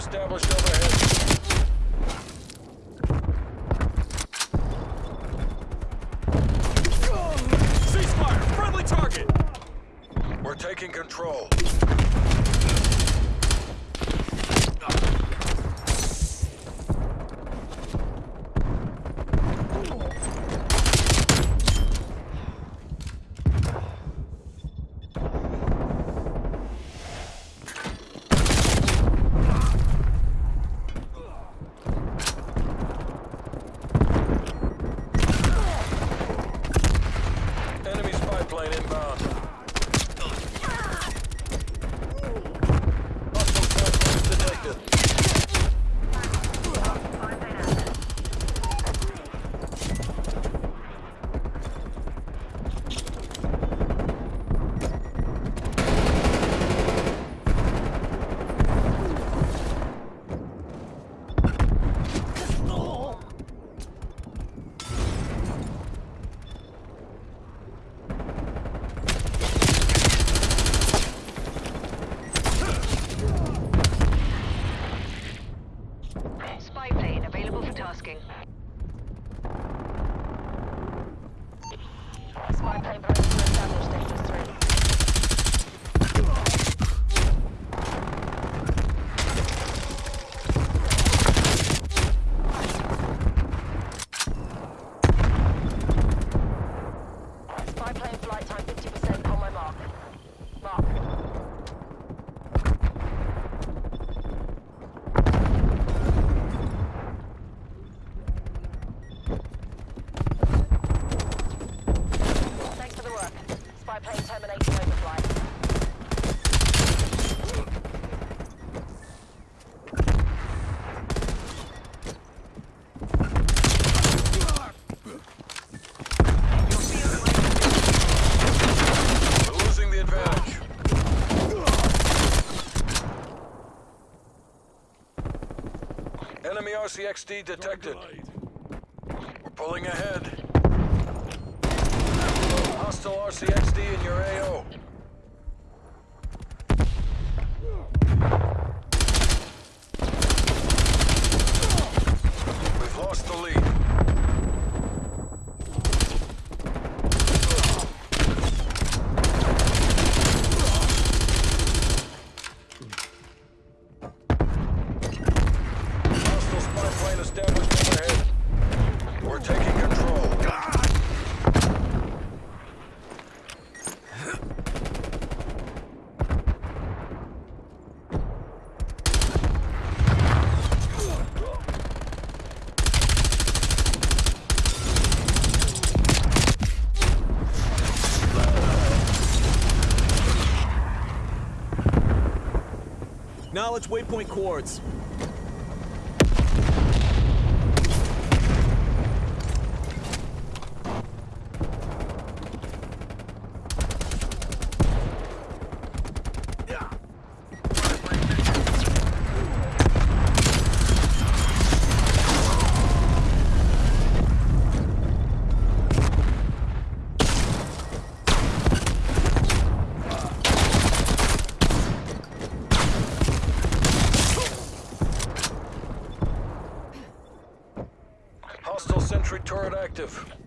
established overhead. Ceasefire! Friendly target! We're taking control. Więcej broni. Enemy RCXD detected. We're pulling ahead. Hostile RCXD in your AO. Knowledge Waypoint Coords. active.